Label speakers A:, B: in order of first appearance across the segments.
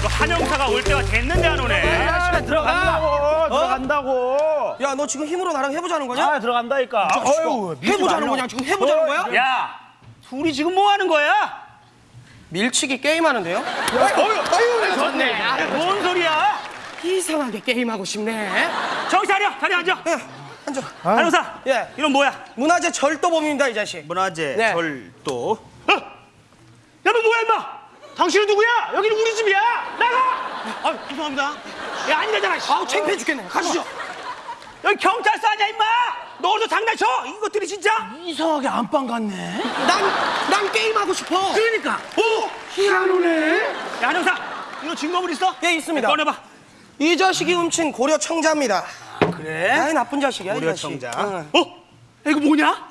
A: 너 한영사가 올 때가 됐는데 안 오네.
B: 아, 들어간다고 들어간다고
C: 야, 너 지금 힘으로 나랑 해보자는 거냐?
B: 아 들어간다니까 어휴
C: 해보자는 거냐? 지금 해보자는 거야?
A: 야, 둘이 지금 뭐 하는 거야?
C: 밀치기 게임하는데요?
A: 좋네. 아, 뭔 소리야?
C: 이상하게 게임하고 싶네.
A: 저기 자리야, 자리 앉아.
C: 예, 앉아.
A: 한영사.
C: 예.
A: 이건 뭐야?
C: 문화재 절도범입니다, 이 자식.
B: 문화재
C: 네.
B: 절도
A: 어? 야, 너 뭐야, 임마? 당신은 누구야? 여기는 우리 집이야. 나가. 아, 죄송합니다. 야, 아니라잖아. 씨.
C: 아우, 창피해 죽겠네. 가시죠.
A: 여기 경찰서 아니야, 임마? 너 어디서 장난쳐? 이것들이 진짜?
B: 이상하게 안방 같네
C: 난, 난 게임하고 싶어.
A: 그러니까. 오, 희한하네. 야, 한영사, 이거 증거물 있어?
C: 예, 있습니다.
A: 꺼내봐.
C: 이 자식이 훔친 고려 청자입니다.
A: 그래?
C: 아이, 나쁜 자식이야, 이
B: 고려
C: 자식.
B: 청자.
C: 응.
A: 어? 야, 이거 뭐냐?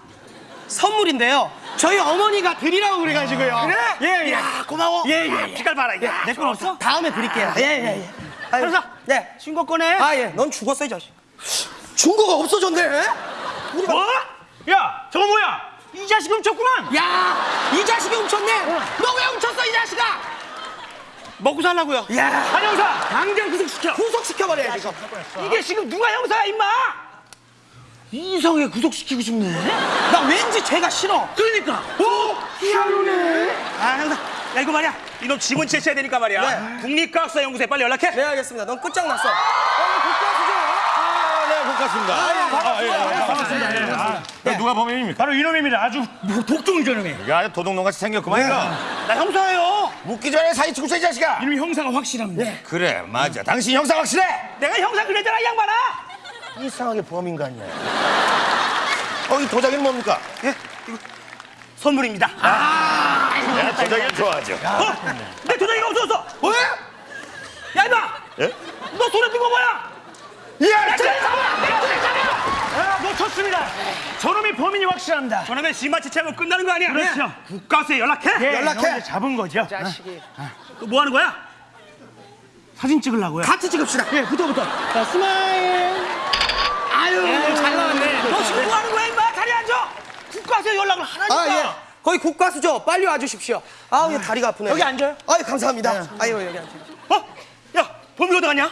C: 선물인데요. 저희 어머니가 드리라고 그래가지고요.
A: 그래?
C: 예, 예.
A: 야, 고마워.
C: 예, 예, 예.
A: 빛깔 봐라. 야, 내건 없어?
C: 다음에 드릴게요. 예, 예, 예. 아유,
A: 한영사,
C: 네.
A: 증거 꺼내.
C: 아, 예. 넌 죽었어, 이 자식. 증거가 없어졌네.
A: 뭐? 야, 저거 뭐야? 이 자식 훔쳤구만.
C: 야, 이 자식이 훔쳤네. 너 왜 훔쳤어, 이 자식아?
A: 먹고 살라고요.
C: 야,
A: 한영사, 당장 구속시켜.
C: 구속시켜버려야 지금.
A: 이게 지금 누가 형사야, 임마?
B: 이상하게 구속시키고 싶네
C: 나 왠지 죄가 싫어.
A: 그러니까. 오, 희한하네. 아, 형사. 야, 이거 말이야. 이놈 지문 채취해야 되니까 말이야.
C: 네.
A: 국립과학사 연구소에 빨리 연락해.
C: 네, 알겠습니다. 넌 끝장났어.
D: 네, 국가습니다. 아, 예, 예, 반갑습니다. 예. 누가 범인입니까?
B: 바로 이놈입니다 아주 뭐 독종이 저놈이
D: 이게 아주 도둑놈같이 생겼구만, 이거.
A: 나 형사예요.
D: 묻기 전에 있어, 이 자식아.
B: 이놈이 형사가 확실합니다
D: 그래, 맞아. 당신 형사 확실해?
A: 내가 형사 그랬잖아, 이 양반아.
D: 이상하게 범인 같네. 어, 이 도자기는 뭡니까?
A: 선물입니다. 아,
D: 내가 도자기를 좋아하죠.
A: 어? 내 도장이가 없어졌어. 왜? 야, 임마.
D: 예?
A: 너 손에 든 거 뭐야?
D: 야,
A: 내 도장이 잡아. 내 도장이 잡아.
B: 아 놓쳤습니다 저놈이 범인이 확실합니다
A: 저놈의 지만 채취하면 끝나는 거 아니야?
B: 그렇죠.
A: 국가수에 연락해.
B: 예,
C: 연락해.
B: 잡은 거죠
C: 자식이.
A: 또뭐 하는 거야?
B: 사진 찍으려고요
C: 같이 찍읍시다.
B: 예 붙어 붙어 자 smile
C: 아유, 잘 나왔네.
A: 너 지금 뭐 하는 거야, 임마? 자리 앉아. 국과수에 연락을 하라니까.
C: 아, 예. 거기 국과수죠. 빨리 와주십시오. 아우, 얘 다리가 아프네.
B: 여기 앉아요?
C: 아유, 감사합니다. 아유, 여기 앉아요.
A: 어? 야, 범인 어디 갔냐?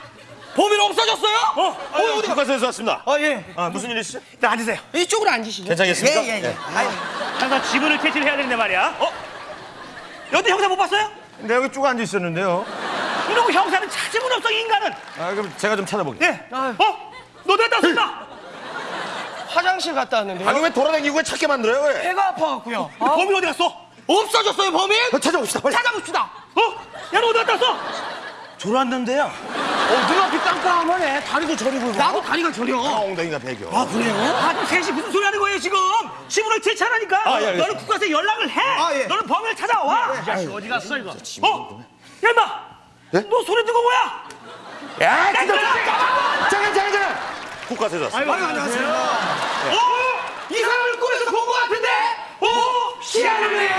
C: 범인 없어졌어요?
A: 어?
D: 어, 어디 국과수에서 왔습니다.
C: 아, 예.
D: 아, 무슨 일 있으시죠?
A: 자, 앉으세요.
C: 이쪽으로 앉으시죠.
D: 괜찮겠습니까?
C: 예, 예, 예.
D: 예.
C: 아유,
A: 항상 지문을 채취를 해야 되는데 말이야. 어? 여태 형사 못 봤어요?
D: 근데 여기 쭉 앉아 있었는데요.
A: 이러고 형사는 찾으면 없어, 이 인간은.
D: 아, 그럼 제가 좀 찾아볼게요.
A: 예. 어?
C: 화장실 갔다 왔는데요.
D: 아니, 왜 돌아다니고 왜 찾게 만들어요, 왜?
C: 배가 아파갖고요.
A: 범인 어디 갔어?
C: 없어졌어요, 범인?
D: 어, 찾아봅시다, 빨리.
C: 찾아봅시다.
A: 어? 야, 너 어디 갔다 왔어?
B: 졸았는데요 어 눈앞이 깜깜하네 다리도 저리고
C: 나도 다리가 저려.
D: 아, 엉덩이가 배겨.
C: 아, 그래요?
A: 아주 셋이 무슨 소리 하는 거예요, 지금? 지문을 채취하라니까.
D: 아, 예, 알겠습니다.
A: 너는 국가서에 연락을 해.
C: 아, 예.
A: 너는 범인을 찾아와.
B: 이 자식 어디 갔어 이거
A: 어? 야, 임마.
D: 예?
A: 너든거 뭐야?
D: 야,
A: 야! 잠깐만.
D: 잠깐, 잠깐, 잠깐! 국가서에서 왔습니다.
C: 아유, 안녕하세요.
A: 어? 이 사람을 꿈에서 본거 같은데? 어? 희한하네.